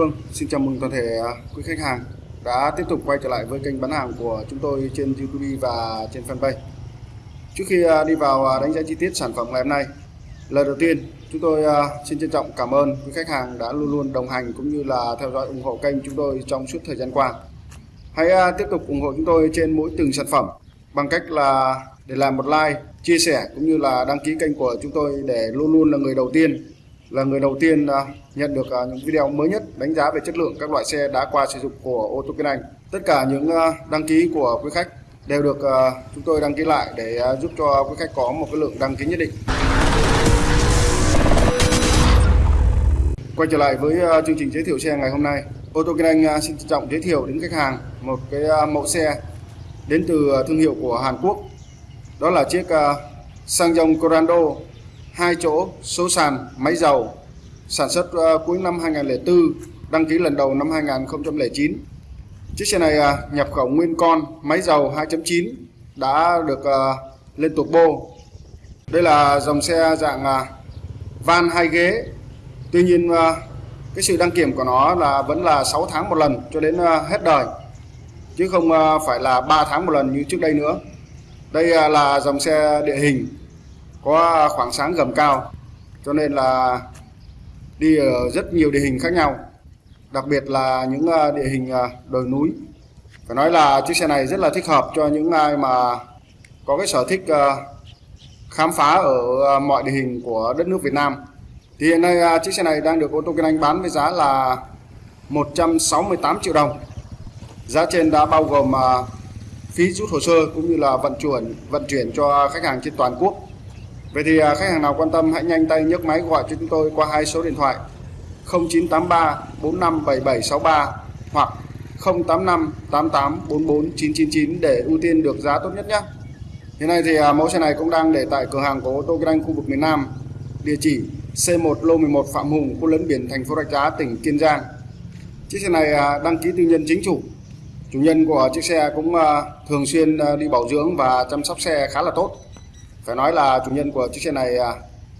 Vâng, xin chào mừng toàn thể à, quý khách hàng đã tiếp tục quay trở lại với kênh bán hàng của chúng tôi trên YouTube và trên fanpage. Trước khi à, đi vào à, đánh giá chi tiết sản phẩm ngày hôm nay, lời đầu tiên chúng tôi xin trân trọng cảm ơn quý khách hàng đã luôn luôn đồng hành cũng như là theo dõi ủng hộ kênh chúng tôi trong suốt thời gian qua. Hãy tiếp tục ủng hộ chúng tôi trên mỗi từng sản phẩm bằng cách là để làm một like, chia sẻ cũng như là đăng ký kênh của chúng tôi để luôn luôn là người đầu tiên là người đầu tiên à, nhận được à, những video mới nhất đánh giá về chất lượng các loại xe đã qua sử dụng của ô tô Kiên Anh. Tất cả những à, đăng ký của quý khách đều được chúng tôi đăng ký lại để giúp cho quý khách có một cái lượng đăng ký nhất định. Quay trở lại với chương trình giới thiệu xe ngày hôm nay. Ô tô Kiên Anh xin trân trọng giới thiệu đến khách hàng một cái mẫu xe đến từ thương hiệu của Hàn Quốc. Đó là chiếc Sang Dòng Corando hai chỗ số sàn máy dầu sản xuất uh, cuối năm 2004 đăng ký lần đầu năm 2009 chiếc xe này uh, nhập khẩu nguyên con máy dầu 2.9 đã được ờ, uh, lên turbo đây là dòng xe dạng uh, van hai ghế. Tuy nhiên uh, cái sự đăng kiểm của nó là vẫn là 6 tháng một lần cho đến uh, hết đời chứ không uh, phải là 3 tháng một lần như trước đây nữa. Đây uh, là dòng xe địa hình có khoảng sáng gầm cao, cho nên là đi ở rất nhiều địa hình khác nhau, đặc biệt là những à, địa hình à, đồi núi. Phải nói là chiếc xe này rất là thích hợp cho những ai mà có cái sở thích à, khám phá ở mọi địa hình của đất nước Việt Nam. Thì hiện nay chiếc xe này đang được ô tô Kinh Anh bán với giá là 168 triệu đồng. Giá trên đã bao gồm phí rút hồ sơ cũng như là vận chuyển vận chuyển cho khách hàng trên toàn quốc. Vậy thì à, khách hàng nào quan tâm hãy nhanh tay nhấc máy gọi cho chúng tôi qua hai số điện thoại 0983 457763 hoặc 085 88 44 999 để ưu tiên được giá tốt nhất nhé. Hiện nay thì à, mẫu xe này cũng đang để tại cửa hàng của ô tô Grand khu vực miền Nam. Địa chỉ C1 lô 11 Phạm Hùng, khu lấn biển thành phố Rạch Giá, tỉnh Kiên Giang. Chiếc xe này à, đăng ký tư nhân chính chủ. Chủ nhân của chiếc xe cũng thường xuyên đi bảo dưỡng và chăm sóc xe khá là tốt phải nói là chủ nhân của chiếc xe này à,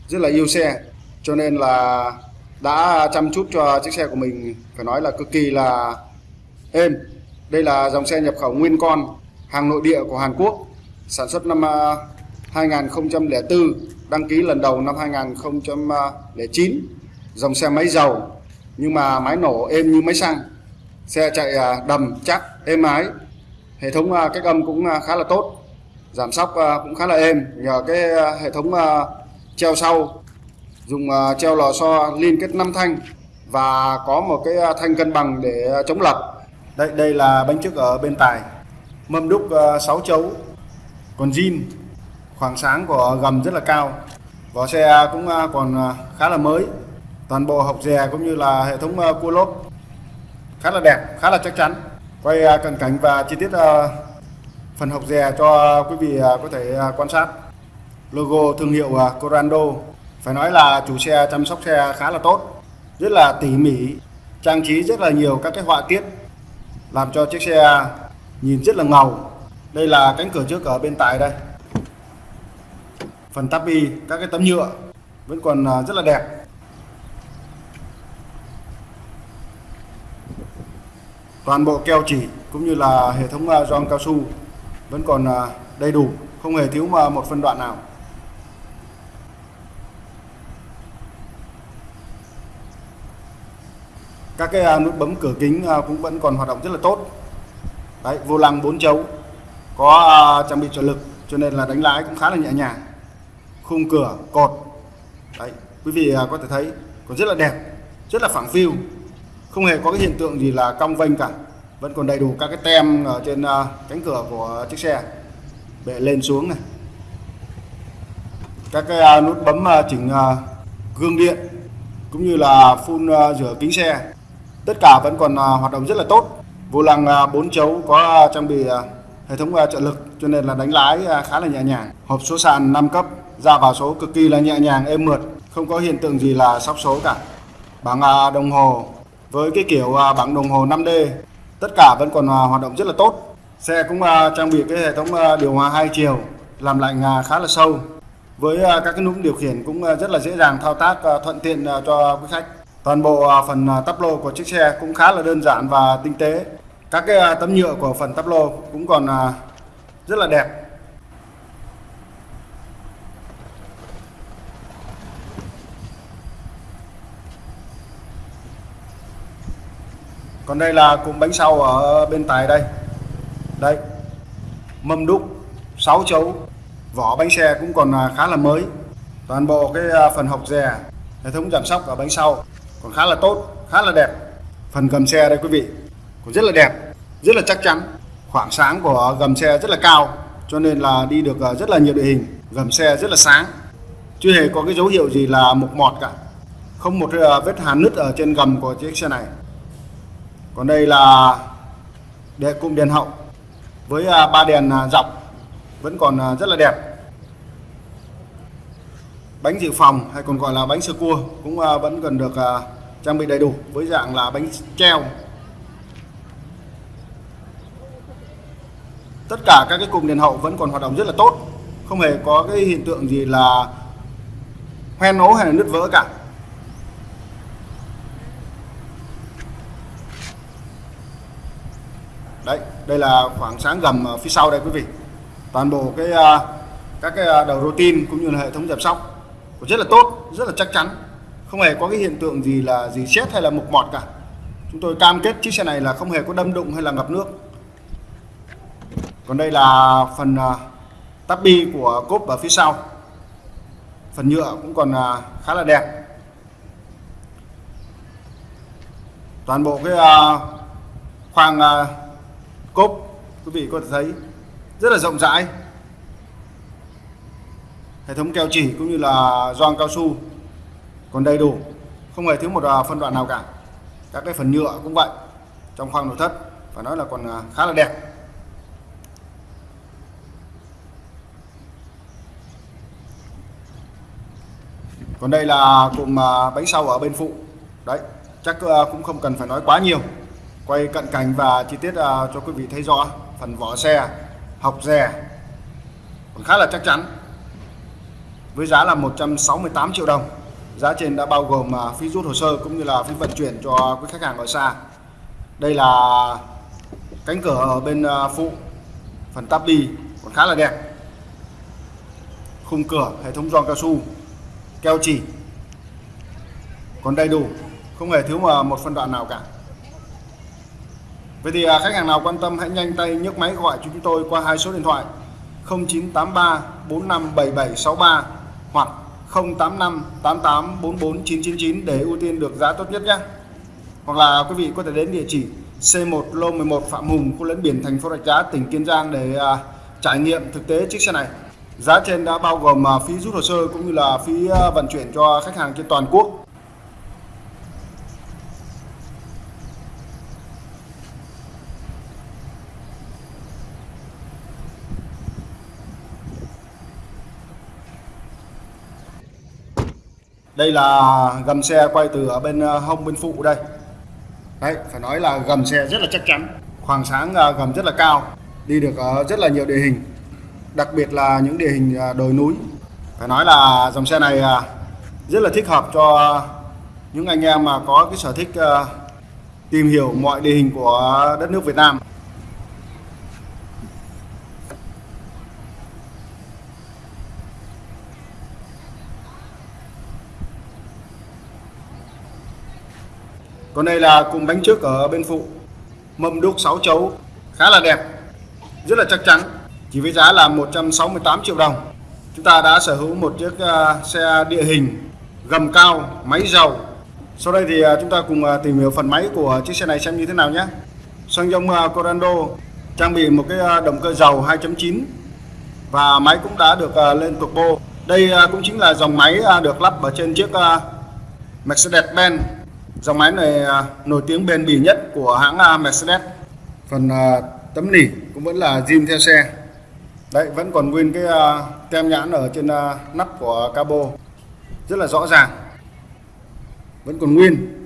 rất là yêu xe, cho nên là đã chăm chút cho chiếc xe của mình, phải nói là cực kỳ là êm. Đây là dòng xe nhập khẩu nguyên con, hàng nội địa của Hàn Quốc, sản xuất năm à, 2004 đăng ký lần đầu năm 2009 dòng xe máy dầu nhưng mà máy nổ êm như máy xăng. Xe chạy à, đầm chắc, êm ái. Hệ thống cách âm cũng khá là tốt giảm sóc à, cũng khá là êm. Nhờ cái à, hệ thống à, treo sau, dùng treo lò xo liên kết 5 thanh và có một cái thanh cân bằng để chống lật. Đây đây là bánh trước ở bên tài. Mâm đúc 6 chấu. Còn zin khoảng sáng của gầm rất là cao. Vỏ xe cũng còn khá là mới. Toàn bộ học dè cũng như là hệ thống cua lốp khá là đẹp, khá là chắc chắn. Quay cận cảnh và chi tiết phần học dè cho quý vị à, có thể à, quan sát. Logo thương hiệu à, Corando. Phải nói là chủ xe, chăm sóc xe khá là tốt, rất là tỉ mỉ, trang trí rất là nhiều các cái họa tiết, làm cho chiếc xe nhìn rất là ngầu. Đây là cánh cửa trước ở bên tại đây. Phần tabi, các cái tấm nhựa vẫn còn rất là đẹp. Toàn bộ keo chỉ cũng như là hệ thống gioăng cao su vẫn còn à, đầy đủ, không hề thiếu mà một phân đoạn nào. Các cái à, nút bấm cửa kính à, cũng vẫn còn hoạt động rất là tốt. Đấy, vô lăng bốn chấu, có trang bị trợ lực, cho nên là đánh lái cũng khá là nhẹ nhàng. Khung cửa, cột. Đấy, quý vị có thể thấy, còn rất là đẹp, rất là phẳng phiu. Không hề có cái hiện tượng gì là cong vênh cả vẫn còn đầy đủ các cái tem ở trên ờ, cánh cửa của chiếc xe. Bệ lên xuống này. Các cái ờ, nút bấm ờ, chỉnh gương điện cũng như là phun rửa kính xe. Tất cả vẫn còn hoạt động rất là tốt. Vô lăng bốn 4 chấu có trang bị hệ thống trợ lực cho nên là đánh lái khá là nhẹ nhàng. Hộp số sàn 5 cấp, ra vào số cực kỳ là nhẹ nhàng, êm mượt, không có hiện tượng gì là sóc số cả. Bảng đồng hồ với cái kiểu bảng đồng hồ 5D tất cả vẫn còn à, hoạt động rất là tốt. Xe cũng à, trang bị cái hệ thống à, điều hòa hai chiều, làm lạnh khá là sâu. Với các cái núm điều khiển cũng rất là dễ dàng thao tác thuận tiện cho quý khách. Toàn bộ phần tắp lô của chiếc xe cũng khá là đơn giản và tinh tế. Các cái tấm nhựa của phần tắp lô cũng còn rất là đẹp. Còn đây là cụm bánh sau ở bên tài đây. Đây, mâm đúc 6 chấu, vỏ bánh xe cũng còn à, khá là mới. Toàn bộ cái à, phần hộc dè hệ thống giảm sóc ở bánh sau còn khá là tốt, khá là đẹp. Phần gầm xe đây quý vị cũng rất là đẹp, rất là chắc chắn. Khoảng sáng của gầm xe rất là cao, cho nên là đi được à, rất là nhiều địa hình. Gầm xe rất là sáng, chưa hề có cái dấu hiệu gì là mục mọt cả. Không một vết hàn nứt ở trên gầm của chiếc xe này còn đây là đệ cụm đèn hậu. Với à, ba đèn à, dọc, vẫn còn à, rất là đẹp. Bánh dự phòng hay còn gọi là bánh sơ cua cũng vẫn cần được trang bị đầy đủ với dạng là bánh treo. Tất cả các cái cụm đèn hậu vẫn còn hoạt động rất là tốt, không hề có cái hiện tượng gì là hoen ố hay là nứt vỡ cả đấy đây là khoảng sáng gầm ở phía sau đây quý vị. Toàn bộ cái à, các cái đầu đầu routine cũng như là hệ thống giảm sóc rất là tốt, rất là chắc chắn. Không hề có cái hiện tượng gì là gì chết hay là mục mọt cả. Chúng tôi cam kết chiếc xe này là không hề có đâm đụng hay là ngập nước. Còn đây là phần à, tắp bi của cốp ở phía sau. Phần nhựa cũng còn khá là đẹp. Toàn bộ cái khoang cốp, quý vị có thể thấy rất là rộng rãi. Hệ thống keo chỉ cũng như là gioăng cao su còn đầy đủ, không hề thiếu một à, phân đoạn nào cả. Các cái phần nhựa cũng vậy, trong khoang nội thất, phải nói là còn à, khá là đẹp. Còn đây là cụm à, bánh sau ở bên phụ. Đấy, chắc cũng không cần phải nói quá nhiều quay cận cảnh và chi tiết à, cho quý vị thấy rõ phần vỏ xe học rè còn khá là chắc chắn, với giá là 168 triệu đồng. Giá trên đã bao gồm à, phí rút hồ sơ cũng như là phí vận chuyển cho quý khách hàng ở xa. Đây là cánh cửa ở bên à, phụ phần tắp đi, còn khá là đẹp. Khung cửa, hệ thống giòn cao su, keo chỉ. Còn đầy đủ, không hề thiếu mà một phân đoạn nào cả. Vậy thì à, khách hàng nào quan tâm hãy nhanh tay nhấc máy gọi cho chúng tôi qua hai số điện thoại 0983 457763 hoặc 085 88 44 999 để ưu tiên được giá tốt nhất nhé. Hoặc là quý vị có thể đến địa chỉ C1 Lô 11 Phạm Hùng, khu lẫn biển thành phố Rạch Giá, tỉnh Kiên Giang để à, trải nghiệm thực tế chiếc xe này. Giá trên đã bao gồm à, phí rút hồ sơ cũng như là phí à, vận chuyển cho khách hàng trên toàn quốc. Đây là gầm xe quay từ ở bên ờ, hông bên phụ đây. Đấy, phải nói là gầm xe rất là chắc chắn. Khoảng sáng ờ, gầm rất là cao, đi được rất là nhiều địa hình, đặc biệt là những địa hình ờ, đồi núi. Phải nói là dòng xe này rất là thích hợp cho những anh em mà có cái sở thích tìm hiểu mọi địa hình của đất nước Việt Nam. Còn đây là cùng bánh trước ở bên phụ. Mâm đúc 6 chấu, khá là đẹp, rất là chắc chắn, chỉ với giá là 168 triệu đồng. Chúng ta đã sở hữu một chiếc à, xe địa hình, gầm cao, máy dầu. Sau đây thì à, chúng ta cùng à, tìm hiểu phần máy của chiếc xe này xem như thế nào nhé. Xăng dông Corando, trang bị một cái động cơ dầu 2.9 và máy cũng đã được lên turbo. Đây cũng chính là dòng máy được lắp ở trên chiếc Mercedes-Benz. Dòng máy này à, nổi tiếng bền bỉ nhất của hãng à, Mercedes. Phần à, tấm nỉ cũng vẫn là zin theo xe. Đấy, vẫn còn nguyên cái tem nhãn ở trên nắp của cabo. Rất là rõ ràng. Vẫn còn nguyên.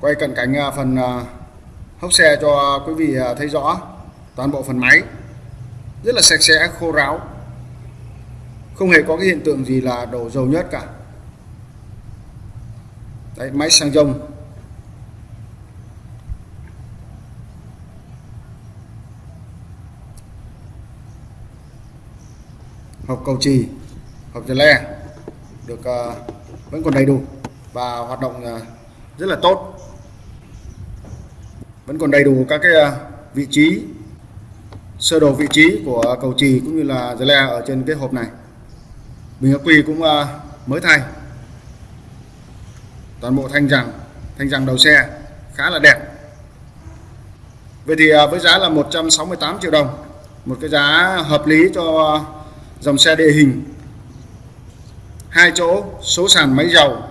Quay cận cảnh phần hốc xe cho quý vị thấy rõ toàn bộ phần máy rất là sạch sẽ khô ráo. Không hề có cái hiện tượng gì là đổ dầu nhớt cả. Đấy, máy xăng rông hộp cầu trì hộp dè le được uh, vẫn còn đầy đủ và hoạt động uh, rất là tốt. Vẫn còn đầy đủ các cái uh, vị trí sơ đồ vị trí của cầu trì cũng như là dây le ở trên cái hộp này. Bình ắc quy cũng à, mới thay. Toàn bộ thanh rằng thanh rằng đầu xe khá là đẹp. Vậy thì à, với giá là 168 triệu đồng, một cái giá hợp lý cho dòng xe địa hình. Hai chỗ số sàn máy dầu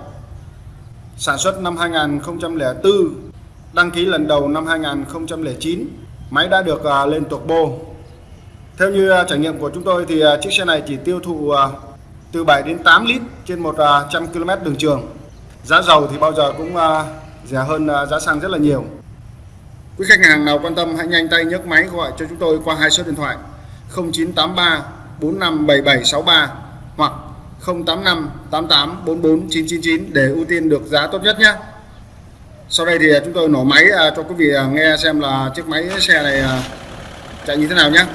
sản xuất năm 2004 đăng ký lần đầu năm 2009 máy đã được à, lên turbo theo như à, trải nghiệm của chúng tôi thì à, chiếc xe này chỉ tiêu thụ từ 7 đến 8 lít trên 100 km đường trường. Giá dầu thì bao giờ cũng rẻ hơn giá xăng rất là nhiều. Quý khách hàng nào quan tâm, hãy nhanh tay nhấc máy gọi cho chúng tôi qua hai số điện thoại 0983 457763 hoặc 085 88 44 999 để ưu tiên được giá tốt nhất nhé. Sau đây thì à, chúng tôi nổ máy à, cho quý vị à, nghe xem là chiếc máy xe này chạy như thế nào nhé.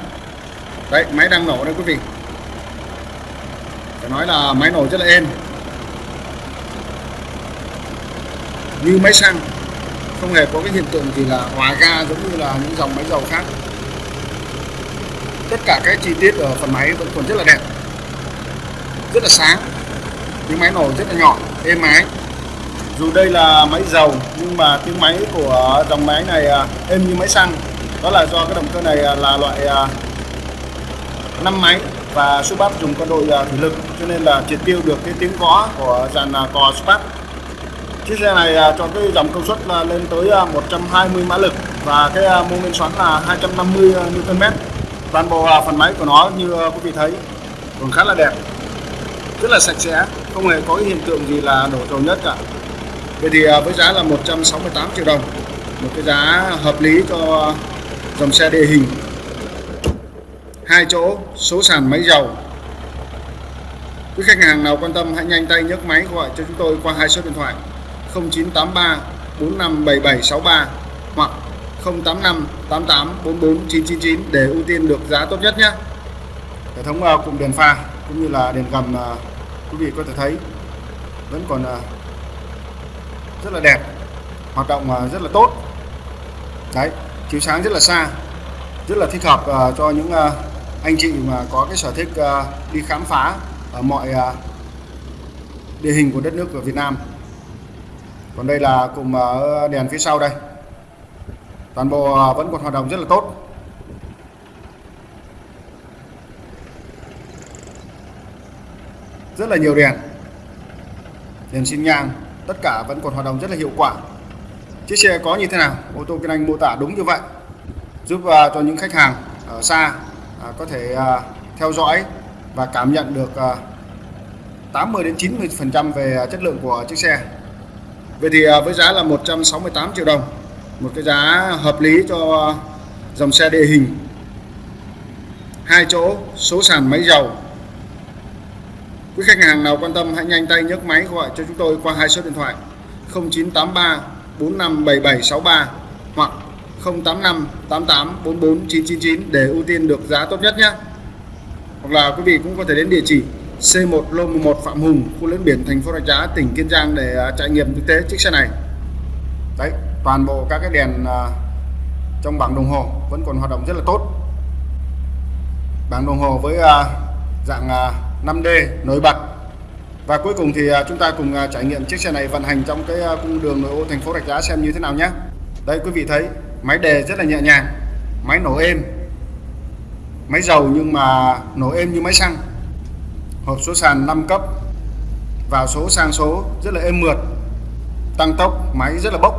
Đấy, máy đang nổ đây quý vị. Phải nói là máy nổ rất là êm. Như máy xăng, không hề có cái hiện tượng gì là hòa ga giống như là những dòng máy dầu khác tất cả các chi tiết ở phần máy vẫn còn rất là đẹp rất là sáng những máy nổ rất là nhỏ êm ái dù đây là máy dầu, nhưng mà tiếng máy của dòng máy này à, êm như máy xăng. Đó là do cái động cơ này à, là loại à, 5 máy và Subat dùng con đội thủy lực, cho nên là triệt tiêu được cái tiếng có của dàn cò Subat chiếc xe này cho cái dòng công suất lên tới 120 mã lực và cái mô men xoắn là 250 Nm toàn bộ phần máy của nó như quý vị thấy, còn khá là đẹp, rất là sạch sẽ, không hề có cái hiện tượng gì là đổ dầu nhất cả vậy thì à, với giá là 168 triệu đồng, một cái giá hợp lý cho dòng xe địa hình. Hai chỗ, số sàn máy dầu. Quý khách hàng nào quan tâm hãy nhanh tay nhấc máy gọi cho chúng tôi qua hai số điện thoại 0983 457763 hoặc 085 88 44 999 để ưu tiên được giá tốt nhất nhé. Hệ thống à, cụm đèn pha cũng như là đèn gầm à, quý vị có thể thấy. Vẫn còn rất là đẹp hoạt động à, rất là tốt. Đấy chiếu sáng rất là xa rất là thích hợp uh, cho những uh, anh chị mà có cái sở thích uh, đi khám phá ở mọi uh, địa hình của đất nước của Việt Nam. Còn đây là cùng uh, đèn phía sau đây. Toàn bộ vẫn còn hoạt động rất là tốt. Rất là nhiều đèn đèn xin nhang tất cả vẫn còn hoạt động rất là hiệu quả. Chiếc xe có như thế nào? Ô tô kinh anh mô tả đúng như vậy. Giúp uh, cho những khách hàng ở xa uh, có thể uh, theo dõi và cảm nhận được uh, 80 đến 90 phần trăm về chất lượng của chiếc xe. Vậy thì uh, với giá là 168 triệu đồng một cái giá hợp lý cho dòng xe địa hình. Hai chỗ số sàn máy dầu quý khách hàng nào quan tâm hãy nhanh tay nhấc máy gọi cho chúng tôi qua hai số điện thoại. 0983 457763 hoặc 085 88 44 999 để ưu tiên được giá tốt nhất nhé. Hoặc là quý vị cũng có thể đến địa chỉ C1 Lô 11 Phạm Hùng, khu lớn biển thành phố Rạch Giá, tỉnh Kiên Giang để à, trải nghiệm thực tế chiếc xe này. Đấy, toàn bộ các cái đèn à, trong bảng đồng hồ vẫn còn hoạt động rất là tốt. Bảng đồng hồ với à, dạng 5D nổi bật. Và cuối cùng thì à, chúng ta cùng à, trải nghiệm chiếc xe này vận hành trong cái à, cung đường nội ô thành phố Rạch Giá xem như thế nào nhé. Đây, quý vị thấy, máy đề rất là nhẹ nhàng, máy nổ êm, máy dầu nhưng mà nổ êm như máy xăng, hộp số sàn 5 cấp vào số sang số rất là êm mượt, tăng tốc, máy rất là bốc.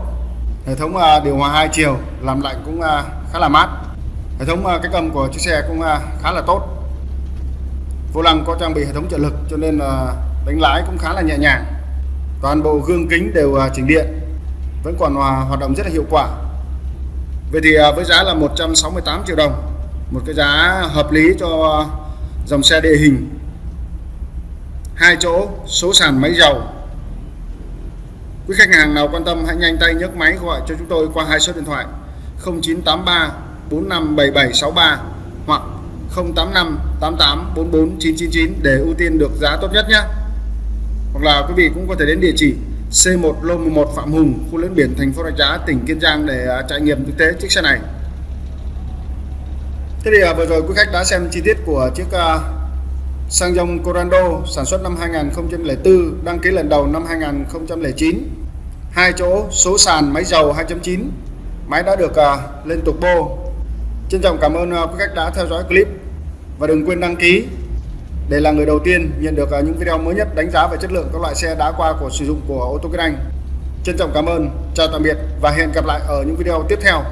Hệ thống điều hòa hai chiều làm lạnh cũng khá là mát. Hệ thống cách âm của chiếc xe cũng khá là tốt vô lăng có trang bị hệ thống trợ lực cho nên là đánh lái cũng khá là nhẹ nhàng. Toàn bộ gương kính đều à, chỉnh điện, vẫn còn à, hoạt động rất là hiệu quả. Vậy thì à, với giá là 168 triệu đồng, một cái giá hợp lý cho dòng xe địa hình. Hai chỗ, số sàn máy dầu quý khách hàng nào quan tâm hãy nhanh tay nhấc máy gọi cho chúng tôi qua hai số điện thoại 0983 457763 hoặc 085 88 44 999 để ưu tiên được giá tốt nhất nhé. Hoặc là quý vị cũng có thể đến địa chỉ C1 Lô 11 Phạm Hùng khu lớn biển thành phố Rạch Giá tỉnh Kiên Giang để à, trải nghiệm thực tế chiếc xe này. Thế thì à, vừa rồi quý khách đã xem chi tiết của chiếc à, Sang dòng Corando sản xuất năm 2004 đăng ký lần đầu năm 2009 hai chỗ số sàn máy dầu 2.9 máy đã được uh, lên bô. trân trọng cảm ơn uh, quý khách đã theo dõi clip và đừng quên đăng ký. Để là người đầu tiên nhận được à, những video mới nhất đánh giá về chất lượng các loại xe đã qua của sử dụng của ô tô Kinh Anh. Trân trọng cảm ơn, chào tạm biệt và hẹn gặp lại ở những video tiếp theo.